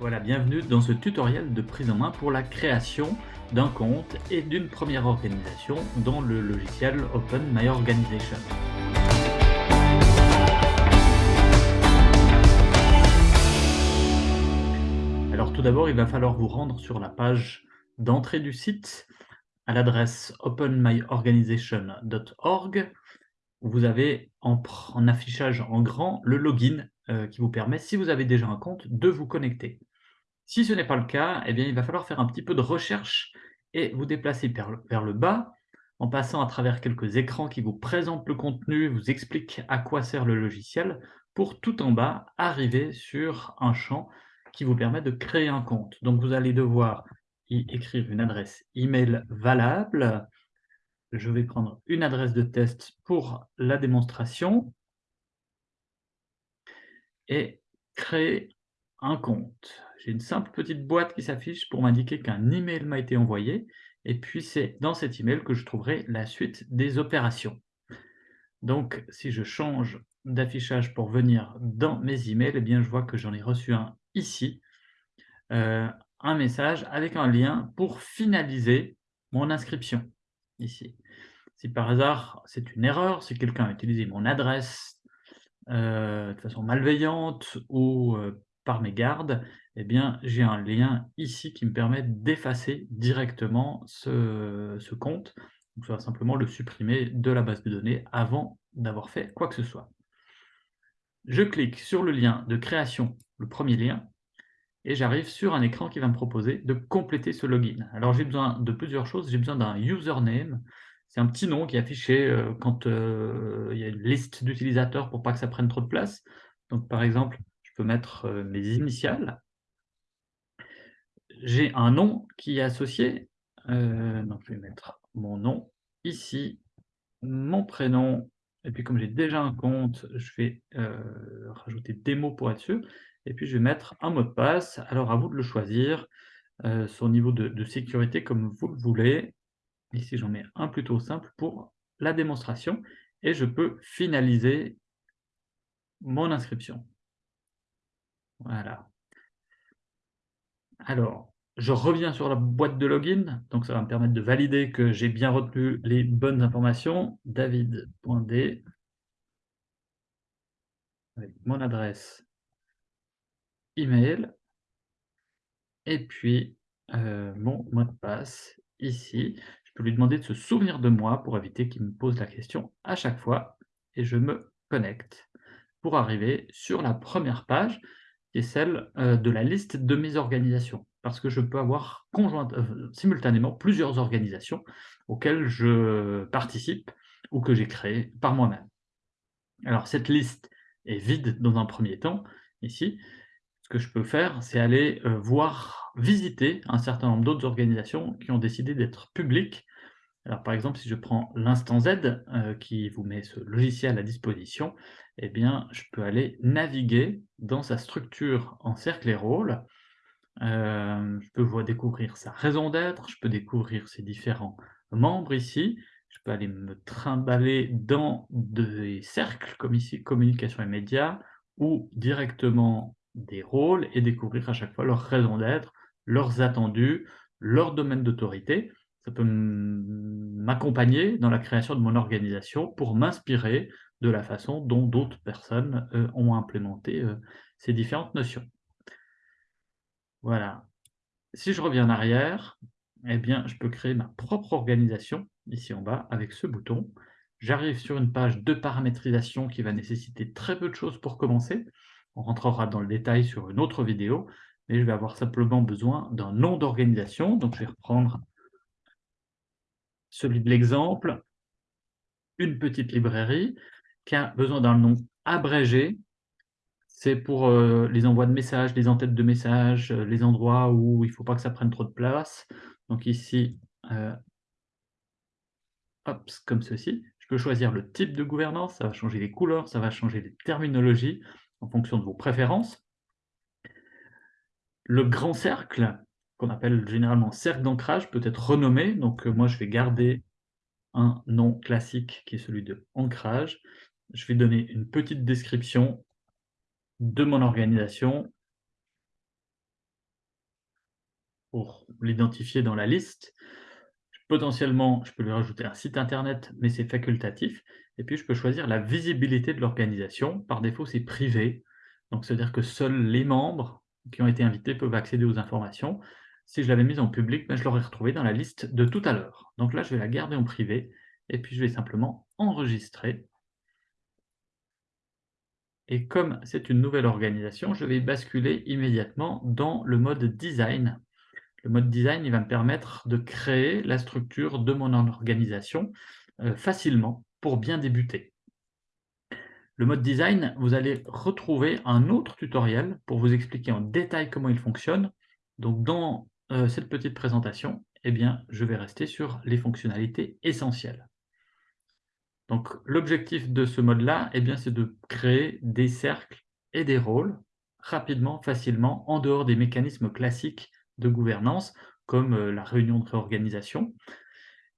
Voilà, bienvenue dans ce tutoriel de prise en main pour la création d'un compte et d'une première organisation dans le logiciel Open My Organization. Alors tout d'abord, il va falloir vous rendre sur la page d'entrée du site à l'adresse openmyorganization.org. Vous avez en, affichage en grand le login euh, qui vous permet, si vous avez déjà un compte, de vous connecter. Si ce n'est pas le cas, eh bien, il va falloir faire un petit peu de recherche et vous déplacer vers le, bas en passant à travers quelques écrans qui vous présentent le contenu, vous expliquent à quoi sert le logiciel, pour tout en bas arriver sur un champ qui vous permet de créer un compte. Donc vous allez devoir y écrire une adresse email valable. Je vais prendre une adresse de test pour la démonstration et créer un compte. J'ai une simple petite boîte qui s'affiche pour m'indiquer qu'un email m'a été envoyé, et puis c'est dans cet email que je trouverai la suite des opérations. Donc, si je change d'affichage pour venir dans mes emails, eh bien, je vois que j'en ai reçu un ici, euh, un message avec un lien pour finaliser mon inscription, ici. Si par hasard c'est une erreur, si quelqu'un a utilisé mon adresse euh, de façon malveillante ou euh, par mes gardes, eh bien, j'ai un lien ici qui me permet d'effacer directement ce, compte. Donc, ça va simplement le supprimer de la base de données avant d'avoir fait quoi que ce soit. Je clique sur le lien de création, le premier lien, et j'arrive sur un écran qui va me proposer de compléter ce login. Alors j'ai besoin de plusieurs choses, j'ai besoin d'un username, c'est un petit nom qui est affiché euh, quand euh, il y a une liste d'utilisateurs pour pas que ça prenne trop de place. Donc par exemple, je peux mettre euh, mes initiales, j'ai un nom qui est associé. Euh, donc je vais mettre mon nom ici, mon prénom, et puis comme j'ai déjà un compte, je vais euh, rajouter des mots pour être sûr, et puis je vais mettre un mot de passe. Alors à vous de le choisir, euh, son niveau de, de, sécurité comme vous le voulez. Ici j'en mets un plutôt simple pour la démonstration, et je peux finaliser mon inscription. Voilà. Alors, je reviens sur la boîte de login, donc ça va me permettre de valider que j'ai bien retenu les bonnes informations. David.d avec mon adresse email et puis euh, mon mot de passe ici. Je peux lui demander de se souvenir de moi pour éviter qu'il me pose la question à chaque fois et je me connecte pour arriver sur la première page qui est celle euh, de la liste de mes organisations. Parce que je peux avoir euh, simultanément plusieurs organisations auxquelles je participe ou que j'ai créées par moi-même. Alors cette liste est vide dans un premier temps, ici. Ce que je peux faire, c'est aller euh, voir, visiter un certain nombre d'autres organisations qui ont décidé d'être publiques. Alors par exemple, si je prends l'instant Z, qui vous met ce logiciel à disposition, eh bien, je peux aller naviguer dans sa structure en cercle et rôle. Euh, je peux découvrir sa raison d'être, je peux découvrir ses différents membres ici, je peux aller me trimballer dans des cercles, comme ici, communication et médias, ou directement des rôles, et découvrir à chaque fois leur raison d'être, leurs attendus, leur domaine d'autorité. Ça peut m'accompagner dans la création de mon organisation pour m'inspirer de la façon dont d'autres personnes euh, ont implémenté euh, ces différentes notions. Voilà. Si je reviens en arrière, eh bien, je peux créer ma propre organisation, ici en bas, avec ce bouton. J'arrive sur une page de paramétrisation qui va nécessiter très peu de choses pour commencer. On rentrera dans le détail sur une autre vidéo, mais je vais avoir simplement besoin d'un nom d'organisation. Donc, je vais reprendre celui de l'exemple, une petite librairie qui a besoin d'un nom abrégé. C'est pour euh, les envois de messages, les entêtes de messages, euh, les endroits où il ne faut pas que ça prenne trop de place. Donc ici, euh, hop, comme ceci. Je peux choisir le type de gouvernance, ça va changer les couleurs, ça va changer les terminologies en fonction de vos préférences. Le grand cercle, qu'on appelle généralement cercle d'ancrage, peut être renommé. Donc moi, je vais garder un nom classique qui est celui de ancrage je vais donner une petite description de mon organisation. pour l'identifier dans la liste. Potentiellement, je peux lui rajouter un site internet, mais c'est facultatif et puis je peux choisir la visibilité de l'organisation. Par défaut, c'est privé, donc c'est-à-dire que seuls les membres qui ont été invités peuvent accéder aux informations. Si je l'avais mise en public, ben, je l'aurais retrouvée dans la liste de tout à l'heure. Donc là, je vais la garder en privé et puis je vais simplement enregistrer. Et comme c'est une nouvelle organisation, je vais basculer immédiatement dans le mode design. Le mode design, il va me permettre de créer la structure de mon organisation euh, facilement pour bien débuter. Le mode design, vous allez retrouver un autre tutoriel pour vous expliquer en détail comment il fonctionne. Donc dans euh, cette petite présentation, eh bien, je vais rester sur les fonctionnalités essentielles. Donc l'objectif de ce mode-là, eh c'est de créer des cercles et des rôles rapidement, facilement, en dehors des mécanismes classiques de gouvernance, comme euh, la réunion de réorganisation.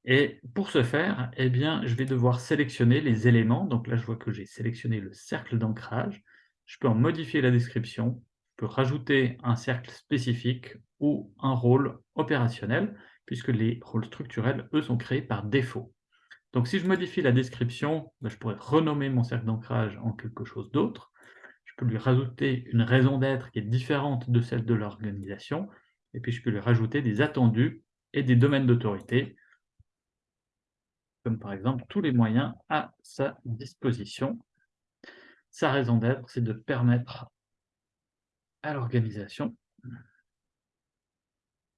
Et pour ce faire, eh je vais devoir sélectionner les éléments. Donc là, je vois que j'ai sélectionné le cercle d'ancrage. Je peux en modifier la description, je peux rajouter un cercle spécifique ou un rôle opérationnel, puisque les rôles structurels, eux, sont créés par défaut. Donc si je modifie la description, ben, je pourrais renommer mon cercle d'ancrage en quelque chose d'autre. Je peux lui rajouter une raison d'être qui est différente de celle de l'organisation, et puis je peux lui rajouter des attendus et des domaines d'autorité, comme par exemple tous les moyens à sa disposition. Sa raison d'être, c'est de permettre à l'organisation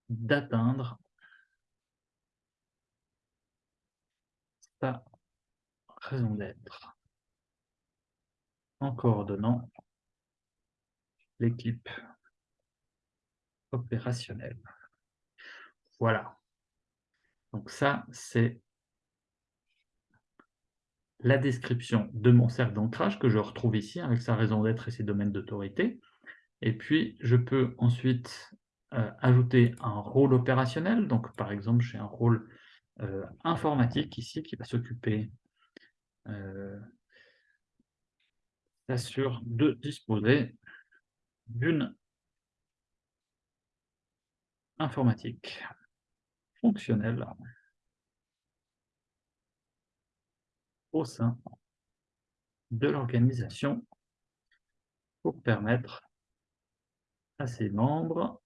d'atteindre sa raison d'être en coordonnant l'équipe opérationnelle. Voilà. Donc ça, c'est la description de mon cercle d'ancrage que je retrouve ici avec sa raison d'être et ses domaines d'autorité. Et puis, je peux ensuite euh, ajouter un rôle opérationnel. Donc, par exemple, j'ai un rôle euh, informatique ici qui va s'occuper s'assure de disposer d'une informatique fonctionnelle au sein de l'organisation pour permettre à ses membres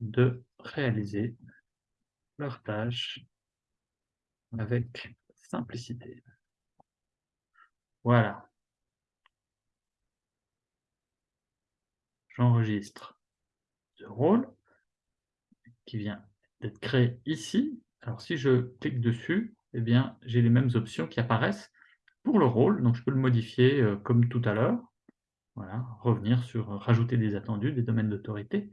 de réaliser leurs tâches avec simplicité. Voilà. J'enregistre ce rôle qui vient d'être créé ici. Alors si je clique dessus, eh bien, j'ai les mêmes options qui apparaissent pour le rôle, donc je peux le modifier euh, comme tout à l'heure. Voilà, revenir sur euh, rajouter des attendus, des domaines d'autorité.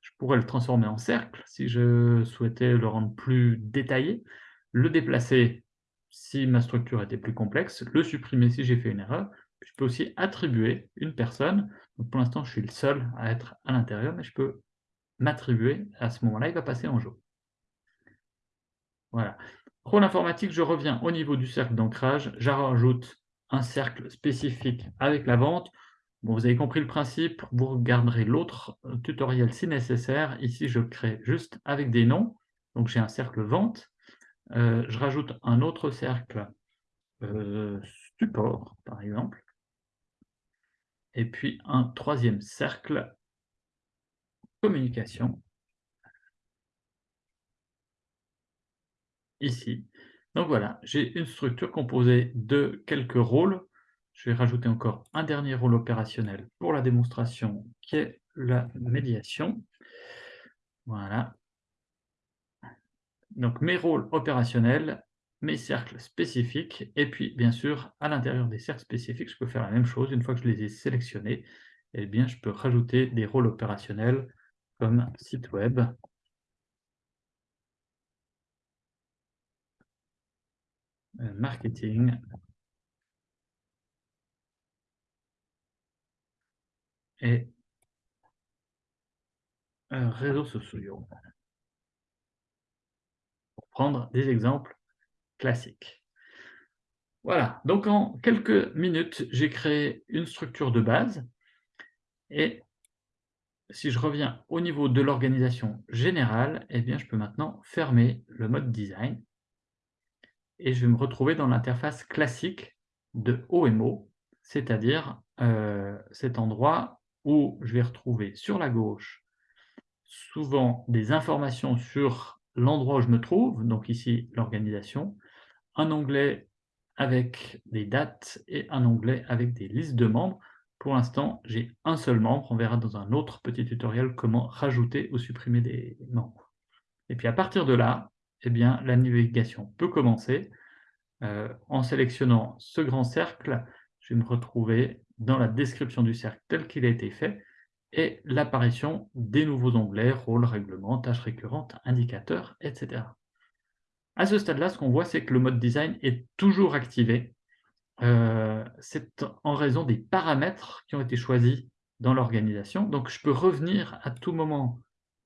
Je pourrais le transformer en cercle si je souhaitais le rendre plus détaillé, le déplacer si ma structure était plus complexe, le supprimer si j'ai fait une erreur. Je peux aussi attribuer une personne. Pour l'instant, je suis le seul à être à l'intérieur, mais je peux m'attribuer. À ce moment-là, il va passer en jeu. Voilà. Rôle informatique, je reviens au niveau du cercle d'ancrage, je rajoute un cercle spécifique avec la vente. Bon, vous avez compris le principe, vous regarderez l'autre euh, tutoriel si nécessaire. Ici, je crée juste avec des noms. Donc, j'ai un cercle vente. Euh, je rajoute un autre cercle euh, support, par exemple. Et puis, un troisième cercle communication. ici. Donc voilà, j'ai une structure composée de quelques rôles. Je vais rajouter encore un dernier rôle opérationnel pour la démonstration, qui est la médiation. Voilà. Donc mes rôles opérationnels, mes cercles spécifiques, et puis bien sûr, à l'intérieur des cercles spécifiques, je peux faire la même chose. Une fois que je les ai sélectionnés, eh bien, je peux rajouter des rôles opérationnels comme site web, Euh, marketing. Et euh, réseaux sociaux. Prendre des exemples classiques. Voilà, donc en quelques minutes, j'ai créé une structure de base. Et si je reviens au niveau de l'organisation générale, eh bien, je peux maintenant fermer le mode design. Et je vais me retrouver dans l'interface classique de OMO, c'est-à-dire, heu, cet endroit où je vais retrouver sur la gauche, souvent des informations sur l'endroit où je me trouve, donc ici l'organisation, un onglet avec des dates et un onglet avec des listes de membres. Pour l'instant, j'ai un seul membre, on verra dans un autre petit tutoriel comment rajouter ou supprimer des membres. Et puis à partir de là, eh bien, la navigation peut commencer. Heu, en sélectionnant ce grand cercle, je vais me retrouver dans la description du cercle tel qu'il a été fait et l'apparition des nouveaux onglets, rôles, règlements, tâches récurrentes, indicateurs, et cetera. À ce stade-là, ce qu'on voit, c'est que le mode design est toujours activé. Heu, c'est en raison des paramètres qui ont été choisis dans l'organisation. Donc je peux revenir à tout moment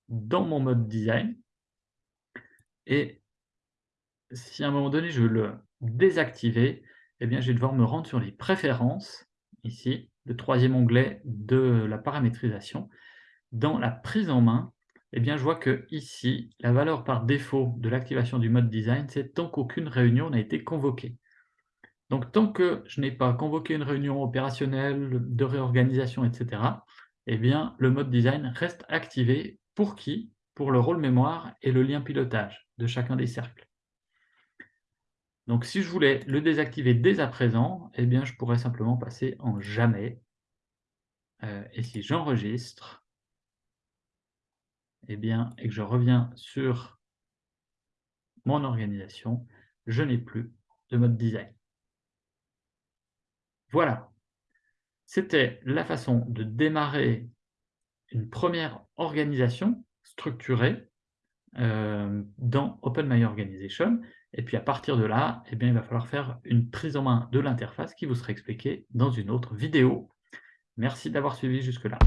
dans mon mode design et si à un moment donné je veux le désactiver, eh bien je vais devoir me rendre sur les préférences, ici, le troisième onglet de la paramétrisation. Dans la prise en main, eh bien je vois qu'ici, la valeur par défaut de l'activation du mode design, c'est tant qu'aucune réunion n'a été convoquée. Donc tant que je n'ai pas convoqué une réunion opérationnelle, de réorganisation, et cetera, eh bien le mode design reste activé. Pour qui? Pour le rôle mémoire et le lien pilotage de chacun des cercles. Donc si je voulais le désactiver dès à présent, eh bien je pourrais simplement passer en jamais. Heu, et si j'enregistre eh bien, et que je reviens sur mon organisation, je n'ai plus de mode design. Voilà. C'était la façon de démarrer une première organisation structurée, heu, dans OpenMyOrganization et puis à partir de là, eh bien, il va falloir faire une prise en main de l'interface qui vous sera expliquée dans une autre vidéo. Merci d'avoir suivi jusque là.